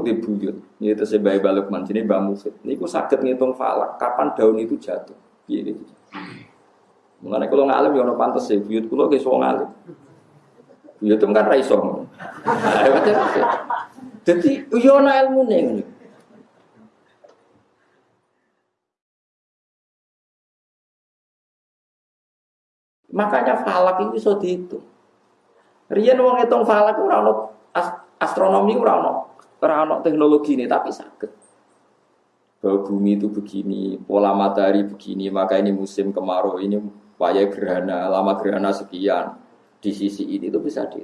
Di buyut, itu sebagai balik sini Mbak Mufid. Niku sakit ngitung falak, kapan daun itu jatuh. Iya gitu. Mengenai kalau ngalim ya pantas sih, buyut kulo ke so ngalim. Buyut itu kan raiso. Jadi yo ilmu nih. Makanya falak itu bisa dihitung. Rian wong hitung falak ora ono astronomi ora ono ora ono teknologi ini tapi sakit. Bahwa bumi itu begini, pola matahari begini, maka ini musim kemarau, ini waya gerhana, lama gerhana sekian. Di sisi ini itu bisa di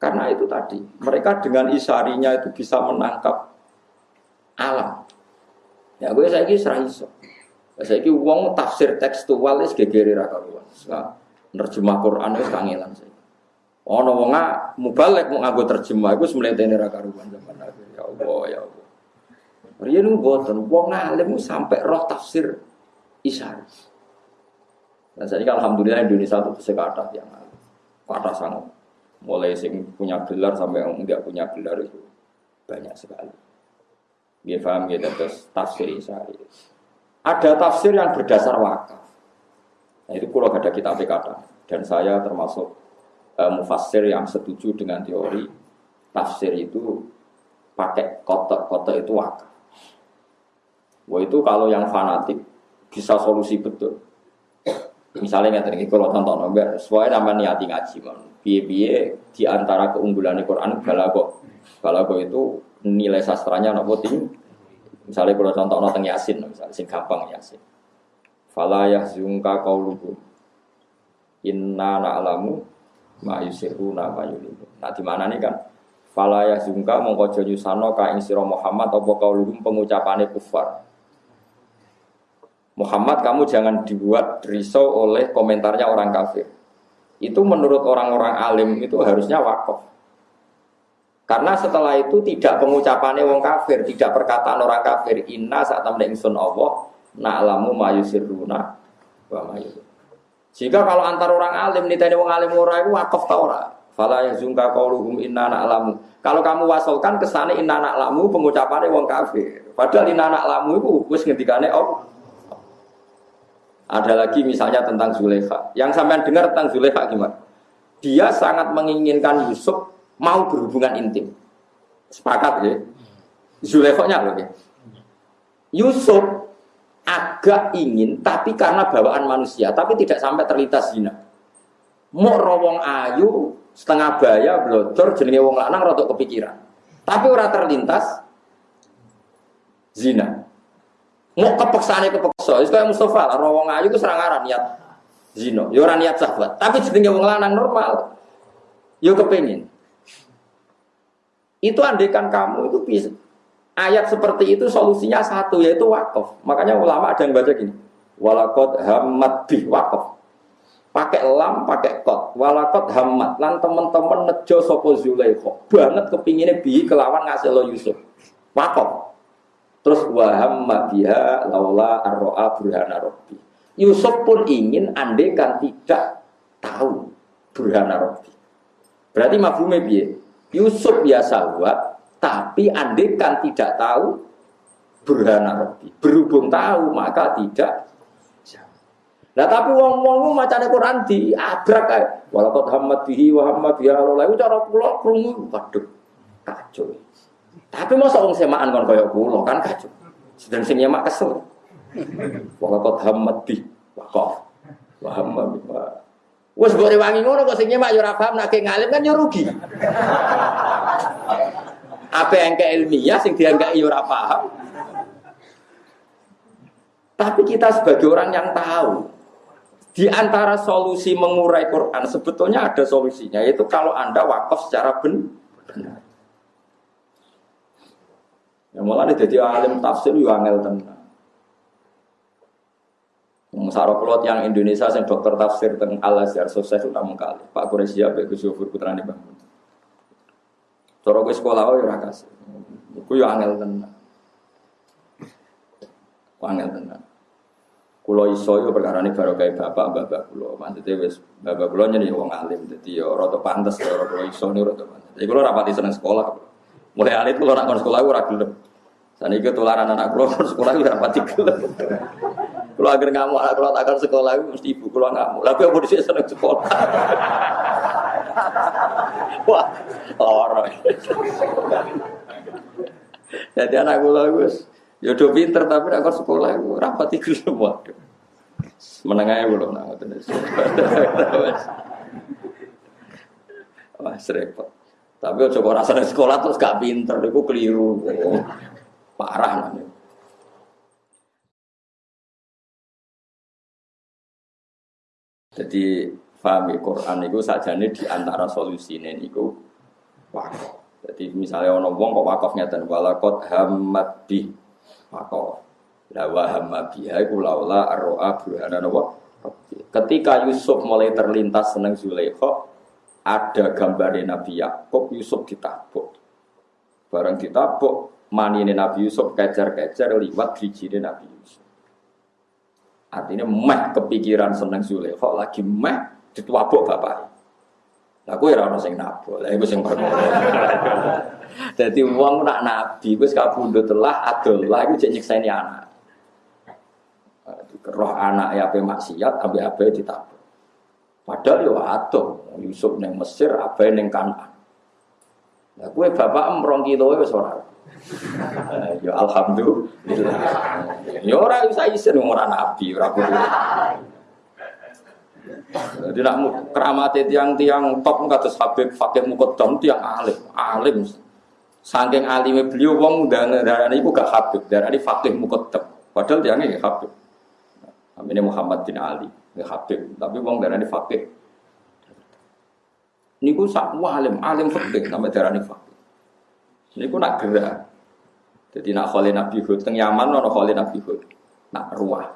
karena itu tadi, mereka dengan isarinya itu bisa menangkap alam. Ya gue saya kira iso. Saya kira uang tafsir tekstual es gegeri raka ruang. Nerjemah Quran es kangelan saya. Ono wong mubalek mau nganggo terjemah iku semlentene ra karuan zaman akhir. Ya Allah, ya Allah. Riyen mboten wong alim sampai roh tafsir isar. Dan saya alhamdulillah Indonesia itu sekata yang kata sangat. Mulai sing punya gelar sampai yang enggak punya gelar itu banyak sekali. Dia paham gitu terus tafsir isari. Ada tafsir yang berdasar wakaf. Nah, itu kalau ada kitab kata dan saya termasuk uh, mufassir yang setuju dengan teori tafsir itu pakai kotak-kotak itu wakaf. Wah itu kalau yang fanatik bisa solusi betul. Misalnya nggak tadi kalau tonton nomor, sesuai nama niati ngaji man. Biye-biye di antara keunggulan Quran balago. Balago itu nilai sastranya nopo tinggi. Misalnya kalau contoh nonton yasin, misalnya sing gampang yasin. Fala yahzunka qauluhum. Inna na'lamu ma yusiruna ma yulimu. Nah di mana nih kan? Fala ya zungka mongko nyusano ka ing Muhammad apa kauluhum pengucapane kufar. Muhammad kamu jangan dibuat risau oleh komentarnya orang kafir. Itu menurut orang-orang alim itu harusnya wakaf. Karena setelah itu tidak pengucapannya wong kafir, tidak perkataan orang kafir. Inna saat temen ingsun Allah, na'lamu ma yusiruna wa ma jika kalau antar orang alim tadi orang alim ora itu wakaf ta ora? Fala yazunka qauluhum inna na'lamu. Kalau kamu wasolkan ke sana inna na'lamu pengucapannya wong kafir. Padahal inna na'lamu itu wis ngendikane oh. Ada lagi misalnya tentang Zulekha. Yang sampean dengar tentang Zulekha gimana? Dia sangat menginginkan Yusuf mau berhubungan intim. Sepakat ya? Zulekha-nya loh ya. Yusuf agak ingin tapi karena bawaan manusia tapi tidak sampai terlintas zina. Mau rawong ayu setengah baya blodor jenenge wong lanang rotok kepikiran. Tapi ora terlintas zina. Mau kepeksane kepeksa itu kayak Mustafa lah rawong ayu itu serangaran niat zina. Ya ora niat sahabat tapi jenenge wong lanang normal. Yo kepengin. Itu andekan kamu itu bisa Ayat seperti itu solusinya satu yaitu wakaf. Makanya ulama ada yang baca gini. Walakot hamad bih wakaf. Pakai lam, pakai kot. Walakot hamad. Lan teman-teman nejo sopo zulaikho. Banget kepinginnya bi kelawan ngasih lo Yusuf. Wakaf. Terus wahamma biha laula arro'a burhana robbi. Yusuf pun ingin andekan tidak tahu burhana robbi. Berarti mafhumnya biye. Yusuf biasa buat tapi andekan tidak tahu berhana Rabbi. Berhubung tahu maka tidak Nah tapi wong wong macam Quran di abrak kayak walaupun hamad bihi wa hamad biha Allah itu cara pulau krungu waduh kacau. Tapi masa wong semaan kon kaya pulau kan kacau. Sedang sing nyemak kesel. Walaupun hamad bi wakaf wa hamad bi Wes boleh wangi ngono kok sing nyemak yo ora paham nek ngalim kan yo rugi. Apa yang ke ilmiah sing dianggap iya ora paham. Tapi kita sebagai orang yang tahu di antara solusi mengurai Quran sebetulnya ada solusinya yaitu kalau Anda wakaf secara benar. Ya mulai jadi alim tafsir yo angel tenan. Sarok yang Indonesia yang dokter tafsir tentang Al Azhar sukses utama kali. Pak Quraisy Pak Gus Yufur putrane Bang. Cara kowe sekolah ya ora kasih. Iku ya angel tenan. Angel tenan. Kulo iso yo perkara ini baru kayak bapak bapak kulo. Maksudnya wes bapak kulo jadi wong alim. Jadi ya rada pantes ya kulo iso nih rada pantes. Jadi kulo rapati seneng sekolah. Mulai alit kalau nak sekolah ora gelem. Saniki tularan anak kula sekolah ora pati gelem. Kalau agar ngamuk anak kula takkan sekolah mesti ibu kula ngamuk. Lah kowe dhisik seneng sekolah. Wah, lara. Jadi anak kula wis ya do pinter tapi nek sekolah ora pati gelem waduh. Menengahnya belum nak ngoten. Wah, repot. Tapi ojo kok sekolah terus gak pinter, itu keliru. Parah namanya. Jadi pahami ya, Quran itu saja nih di antara solusi ini itu wakaf. Jadi misalnya orang wong kok wakaf ngeten walakot hamad bi wakaf. La wa hamma biha iku laula arroa burhana Ketika Yusuf mulai terlintas seneng Zulaikha, ada gambar Nabi Yakub Yusuf ditabuk. Barang ditabuk, manine Nabi Yusuf kejar-kejar liwat hijine Nabi Yusuf. Artinya meh kepikiran seneng Zulaikha lagi meh dituabuk bapak. Lah kowe ora ono sing nabok. Lah iku sing perkara. Dadi wong nak nabi wis kabundut telah adol. Lah iku jek nyekseni anak. Roh anak ya ape maksiat, ape ape ditabuk. Padahal yo atuh Yusuf neng Mesir, ape neng Kanaan. Lah kowe bapak emrong kilo wis ora. Ya alhamdulillah. Ya ora bisa isen ora nabi, ora kudu. Jadi nak keramat tiang-tiang top kados Habib Fakih Mukodam tiang alim, alim. Saking alimnya beliau wong dan darah ini gak Habib, darah ini Fakih Mukodam. Padahal tiangnya Habib. Ini Muhammad bin Ali ya Habib, tapi wong darani fakih. Niku sak alim, alim fakih nama darani fakih. Niku nak gerak. Jadi nak kholi Nabi Hud teng Yaman ono kholi Nabi Hud. Nak ruah.